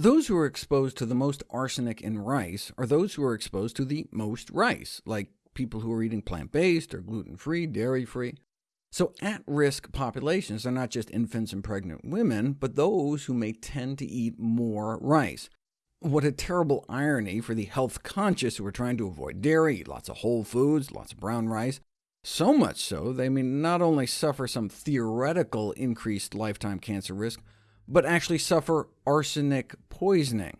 Those who are exposed to the most arsenic in rice are those who are exposed to the most rice, like people who are eating plant-based or gluten-free, dairy-free. So at-risk populations are not just infants and pregnant women, but those who may tend to eat more rice. What a terrible irony for the health-conscious who are trying to avoid dairy, eat lots of whole foods, lots of brown rice, so much so they may not only suffer some theoretical increased lifetime cancer risk, but actually suffer arsenic poisoning.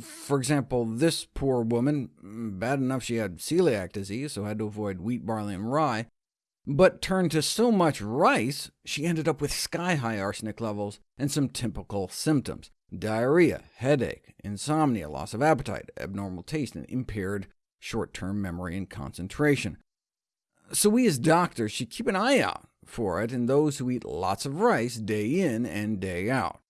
For example, this poor woman, bad enough she had celiac disease, so had to avoid wheat, barley, and rye, but turned to so much rice, she ended up with sky-high arsenic levels and some typical symptoms— diarrhea, headache, insomnia, loss of appetite, abnormal taste, and impaired short-term memory and concentration. So we as doctors should keep an eye out for it in those who eat lots of rice day in and day out.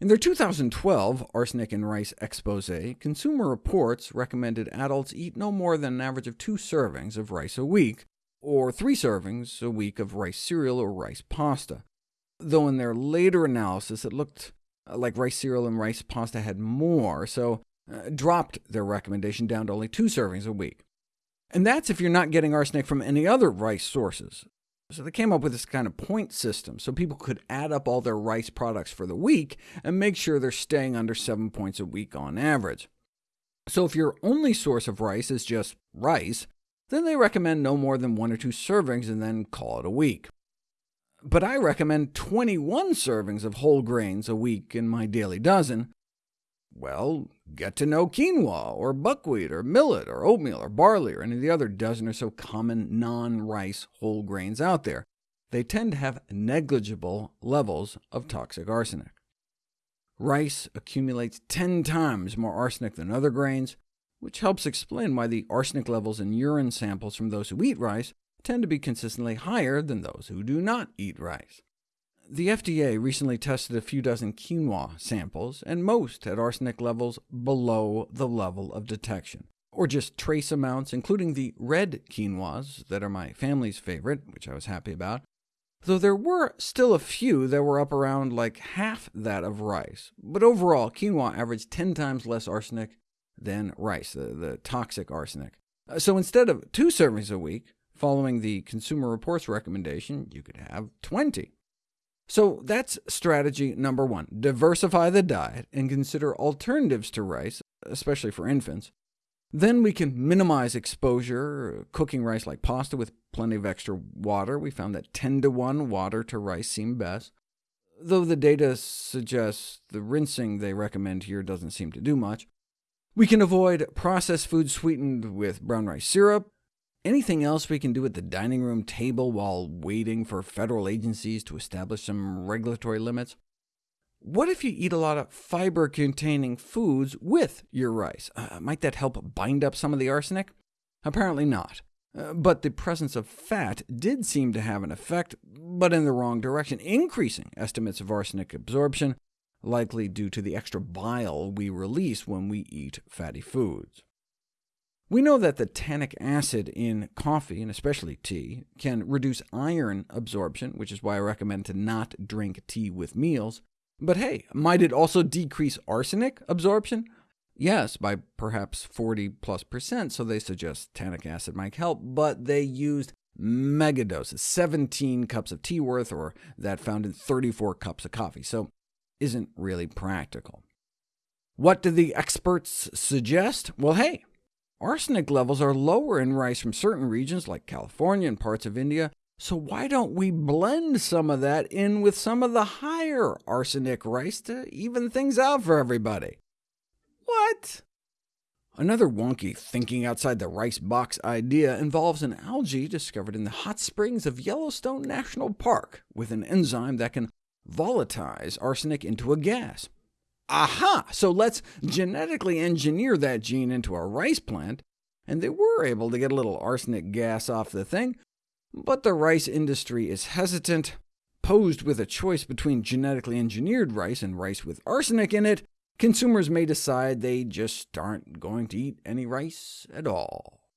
In their 2012 Arsenic in Rice expose, Consumer Reports recommended adults eat no more than an average of two servings of rice a week, or three servings a week of rice cereal or rice pasta, though in their later analysis it looked like rice cereal and rice pasta had more, so uh, dropped their recommendation down to only two servings a week. And that's if you're not getting arsenic from any other rice sources. So they came up with this kind of point system, so people could add up all their rice products for the week and make sure they're staying under 7 points a week on average. So if your only source of rice is just rice, then they recommend no more than one or two servings and then call it a week. But I recommend 21 servings of whole grains a week in my daily dozen, well, get to know quinoa, or buckwheat, or millet, or oatmeal, or barley, or any of the other dozen or so common non-rice whole grains out there. They tend to have negligible levels of toxic arsenic. Rice accumulates 10 times more arsenic than other grains, which helps explain why the arsenic levels in urine samples from those who eat rice tend to be consistently higher than those who do not eat rice. The FDA recently tested a few dozen quinoa samples, and most had arsenic levels below the level of detection, or just trace amounts, including the red quinoas that are my family's favorite, which I was happy about, though there were still a few that were up around like half that of rice. But overall, quinoa averaged 10 times less arsenic than rice, the, the toxic arsenic. Uh, so instead of two servings a week, following the Consumer Reports recommendation, you could have 20. So that's strategy number one. Diversify the diet and consider alternatives to rice, especially for infants. Then we can minimize exposure, cooking rice like pasta with plenty of extra water. We found that 10 to 1 water to rice seemed best, though the data suggests the rinsing they recommend here doesn't seem to do much. We can avoid processed food sweetened with brown rice syrup, Anything else we can do at the dining room table while waiting for federal agencies to establish some regulatory limits? What if you eat a lot of fiber-containing foods with your rice? Uh, might that help bind up some of the arsenic? Apparently not. Uh, but the presence of fat did seem to have an effect, but in the wrong direction, increasing estimates of arsenic absorption, likely due to the extra bile we release when we eat fatty foods. We know that the tannic acid in coffee, and especially tea, can reduce iron absorption, which is why I recommend to not drink tea with meals. But hey, might it also decrease arsenic absorption? Yes, by perhaps 40 plus percent, so they suggest tannic acid might help, but they used megadoses, 17 cups of tea worth, or that found in 34 cups of coffee, so isn't really practical. What do the experts suggest? Well, hey, Arsenic levels are lower in rice from certain regions, like California and parts of India, so why don't we blend some of that in with some of the higher arsenic rice to even things out for everybody? What? Another wonky thinking outside the rice box idea involves an algae discovered in the hot springs of Yellowstone National Park, with an enzyme that can volatilize arsenic into a gas. Aha! So let's genetically engineer that gene into a rice plant, and they were able to get a little arsenic gas off the thing, but the rice industry is hesitant. Posed with a choice between genetically engineered rice and rice with arsenic in it, consumers may decide they just aren't going to eat any rice at all.